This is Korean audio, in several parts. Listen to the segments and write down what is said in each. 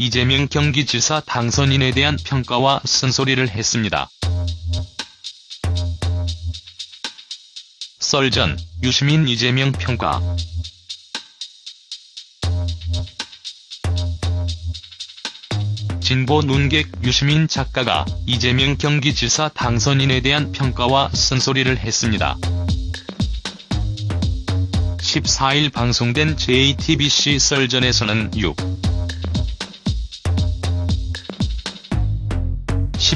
이재명 경기지사 당선인에 대한 평가와 쓴소리를 했습니다. 썰 전, 유시민 이재명 평가 진보 눈객 유시민 작가가 이재명 경기지사 당선인에 대한 평가와 쓴소리를 했습니다. 14일 방송된 JTBC 썰전에서는 6.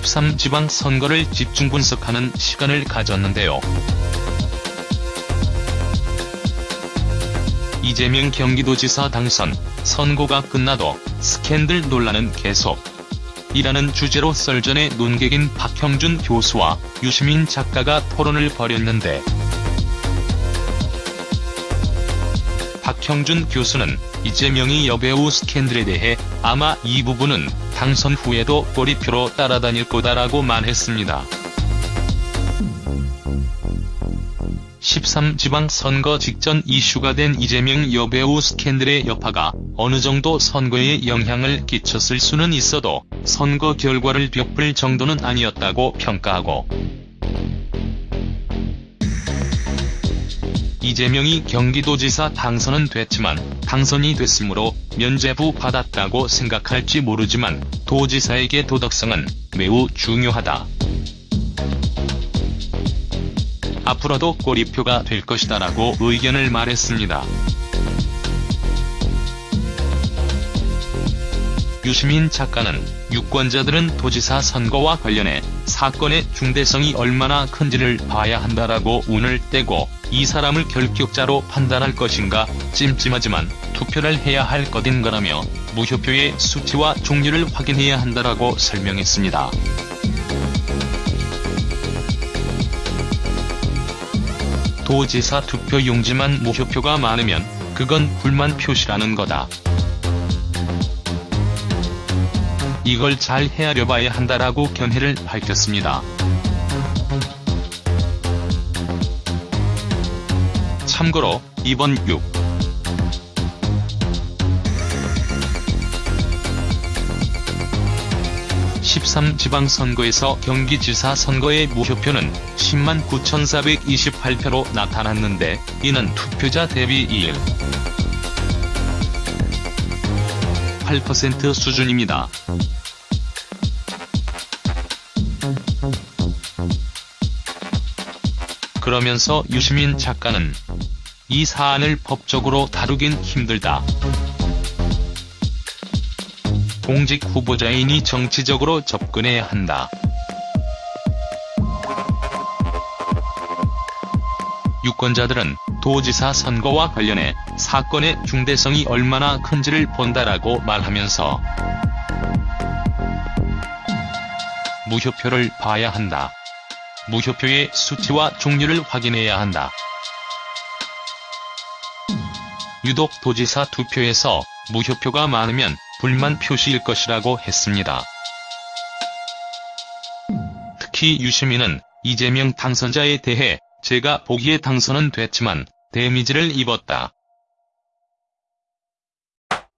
13지방 선거를 집중 분석하는 시간을 가졌는데요. 이재명 경기도지사 당선, 선고가 끝나도 스캔들 논란은 계속. 이라는 주제로 썰전의 논객인 박형준 교수와 유시민 작가가 토론을 벌였는데 박형준 교수는 이재명이 여배우 스캔들에 대해 아마 이 부분은 당선 후에도 꼬리표로 따라다닐 거다라고 말했습니다. 13지방 선거 직전 이슈가 된 이재명 여배우 스캔들의 여파가 어느 정도 선거에 영향을 끼쳤을 수는 있어도 선거 결과를 벽불 정도는 아니었다고 평가하고 이재명이 경기도지사 당선은 됐지만 당선이 됐으므로 면죄부 받았다고 생각할지 모르지만 도지사에게 도덕성은 매우 중요하다. 앞으로도 꼬리표가 될 것이다라고 의견을 말했습니다. 유시민 작가는 유권자들은 도지사 선거와 관련해 사건의 중대성이 얼마나 큰지를 봐야 한다라고 운을 떼고 이 사람을 결격자로 판단할 것인가 찜찜하지만 투표를 해야 할 것인 거라며 무효표의 수치와 종류를 확인해야 한다라고 설명했습니다. 도지사 투표 용지만 무효표가 많으면 그건 불만 표시라는 거다. 이걸 잘 헤아려 봐야 한다라고 견해를 밝혔습니다. 참고로 이번 6. 13 지방선거에서 경기지사 선거의 무효표는 10만 9,428표로 나타났는데 이는 투표자 대비 1. 8% 수준입니다. 그러면서 유시민 작가는 이 사안을 법적으로 다루긴 힘들다. 공직 후보자이니 정치적으로 접근해야 한다. 유권자들은 도지사 선거와 관련해 사건의 중대성이 얼마나 큰지를 본다라고 말하면서 무효표를 봐야 한다. 무효표의 수치와 종류를 확인해야 한다. 유독 도지사 투표에서 무효표가 많으면 불만 표시일 것이라고 했습니다. 특히 유시민은 이재명 당선자에 대해 제가 보기에 당선은 됐지만 데미지를 입었다.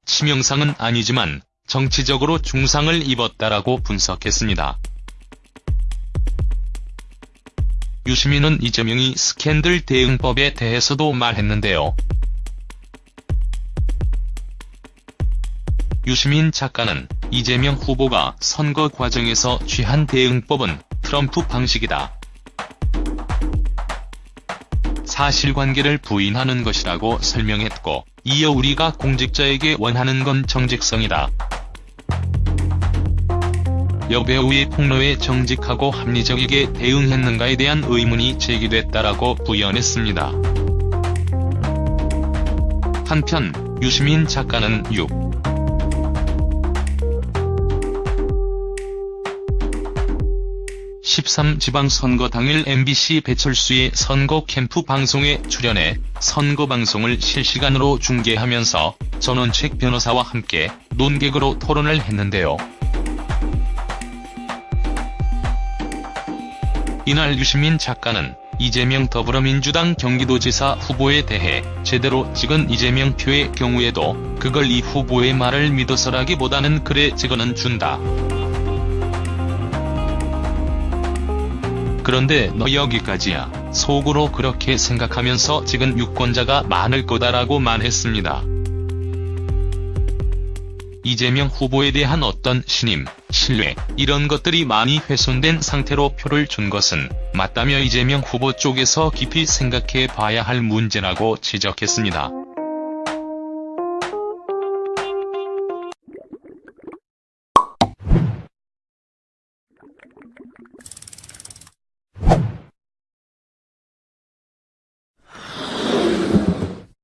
치명상은 아니지만 정치적으로 중상을 입었다라고 분석했습니다. 유시민은 이재명이 스캔들 대응법에 대해서도 말했는데요. 유시민 작가는 이재명 후보가 선거 과정에서 취한 대응법은 트럼프 방식이다. 사실관계를 부인하는 것이라고 설명했고 이어 우리가 공직자에게 원하는 건 정직성이다. 여배우의 폭로에 정직하고 합리적이게 대응했는가에 대한 의문이 제기됐다라고 부연했습니다. 한편 유시민 작가는 6. 13 지방선거 당일 MBC 배철수의 선거 캠프 방송에 출연해 선거 방송을 실시간으로 중계하면서 전원책 변호사와 함께 논객으로 토론을 했는데요. 이날 유시민 작가는 이재명 더불어민주당 경기도지사 후보에 대해 제대로 찍은 이재명 표의 경우에도 그걸 이 후보의 말을 믿어서라기보다는 그래 찍어는 준다. 그런데 너 여기까지야. 속으로 그렇게 생각하면서 찍은 유권자가 많을 거다라고 말했습니다. 이재명 후보에 대한 어떤 신임, 신뢰, 이런 것들이 많이 훼손된 상태로 표를 준 것은 맞다며 이재명 후보 쪽에서 깊이 생각해 봐야 할 문제라고 지적했습니다.